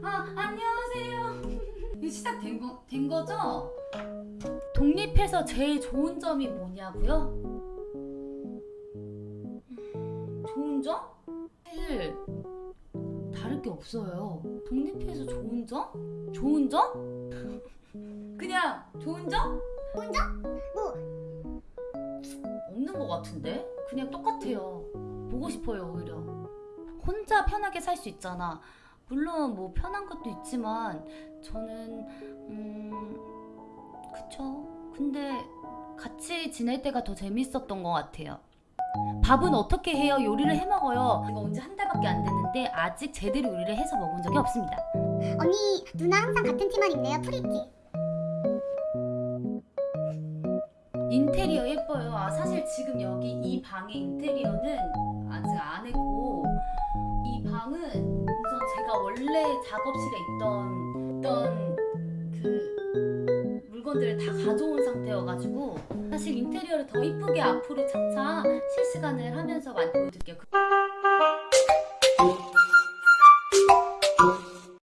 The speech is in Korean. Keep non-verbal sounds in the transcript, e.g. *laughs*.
아 안녕하세요. *laughs* 이거 시작된 거, 된 거죠? 독립해서 제일 좋은 점이 뭐냐고요? 음, 좋은 점? 사실 다를 게 없어요. 독립해서 좋은 점? 좋은 점? *laughs* 그냥 좋은 점? 좋은 점? 뭐 없는 것 같은데? 그냥 똑같아요. 보고 싶어요, 오히려. 혼자 편하게 살 수 있잖아. 물론 뭐 편한 것도 있지만 저는 음 그쵸. 근데 같이 지낼 때가 더 재밌었던 것 같아요. 밥은 어떻게 해요? 요리를 해 먹어요. 이거 온지 한 달밖에 안 됐는데 아직 제대로 요리를 해서 먹은 적이 없습니다. 언니 누나 항상 같은 티만 입네요 pretty 인테리어 예뻐요. 아 사실 지금 여기 이 방의 인테리어는 아직 안 했고 원래 작업실에 있던 있던 그 물건들을 다 가져온 상태여가지고 사실 인테리어를 더 이쁘게 앞으로 차차 실시간을 하면서 많이 보여드릴게요. 그-